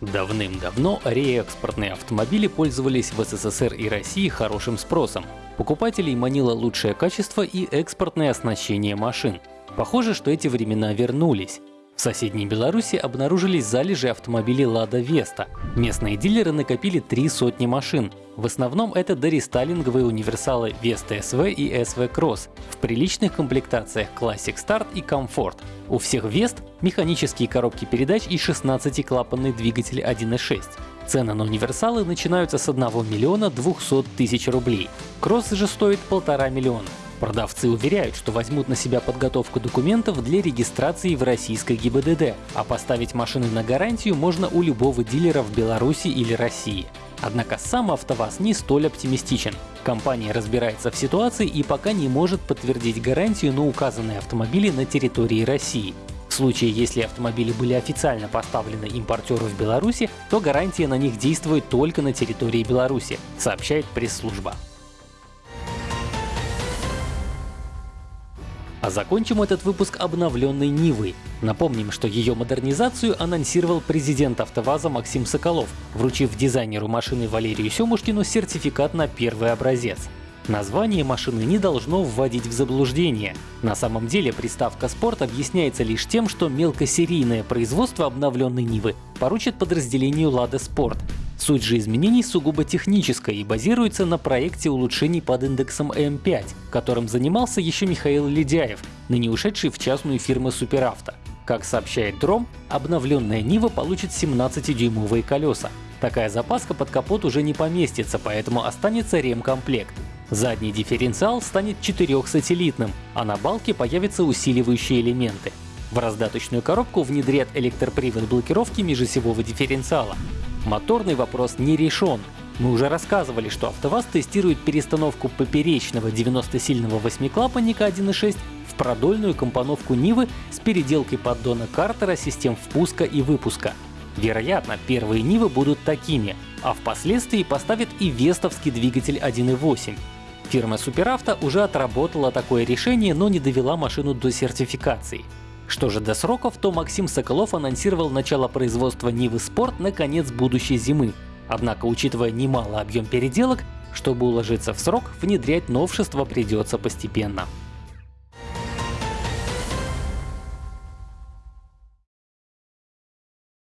Давным-давно реэкспортные автомобили пользовались в СССР и России хорошим спросом. Покупателей манило лучшее качество и экспортное оснащение машин. Похоже, что эти времена вернулись. В соседней Беларуси обнаружились залежи автомобилей Лада Веста. Местные дилеры накопили три сотни машин. В основном это дорестайлинговые универсалы Vesta SV и SV Cross в приличных комплектациях Classic Start и Comfort. У всех Вест механические коробки передач и 16-клапанный двигатель 1.6. Цены на универсалы начинаются с 1 миллиона 200 тысяч рублей. Кросс же стоит полтора миллиона. Продавцы уверяют, что возьмут на себя подготовку документов для регистрации в российской ГИБДД, а поставить машины на гарантию можно у любого дилера в Беларуси или России. Однако сам АвтоВАЗ не столь оптимистичен. Компания разбирается в ситуации и пока не может подтвердить гарантию на указанные автомобили на территории России. В случае, если автомобили были официально поставлены импортеру в Беларуси, то гарантия на них действует только на территории Беларуси, сообщает пресс-служба. А закончим этот выпуск обновленной Нивой. Напомним, что ее модернизацию анонсировал президент АвтоВАЗа Максим Соколов, вручив дизайнеру машины Валерию Семушкину сертификат на первый образец. Название машины не должно вводить в заблуждение. На самом деле приставка «Спорт» объясняется лишь тем, что мелкосерийное производство обновленной Нивы поручит подразделению «Лада Спорт», Суть же изменений сугубо техническая и базируется на проекте улучшений под индексом М5, которым занимался еще Михаил Ледяев, ныне ушедший в частную фирму Суперавто. Как сообщает Дром, обновленная Нива получит 17-дюймовые колеса. Такая запаска под капот уже не поместится, поэтому останется ремкомплект. Задний дифференциал станет четырехсателлитным, а на балке появятся усиливающие элементы. В раздаточную коробку внедрят электропривод блокировки межосевого дифференциала. Моторный вопрос не решен. Мы уже рассказывали, что АвтоВАЗ тестирует перестановку поперечного 90-сильного восьмиклапанника 1.6 в продольную компоновку Нивы с переделкой поддона Картера систем впуска и выпуска. Вероятно, первые Нивы будут такими, а впоследствии поставят и вестовский двигатель 1.8. Фирма Суперавто уже отработала такое решение, но не довела машину до сертификации. Что же до сроков, то Максим Соколов анонсировал начало производства Нивы Спорт на конец будущей зимы. Однако, учитывая немалый объем переделок, чтобы уложиться в срок, внедрять новшества придется постепенно.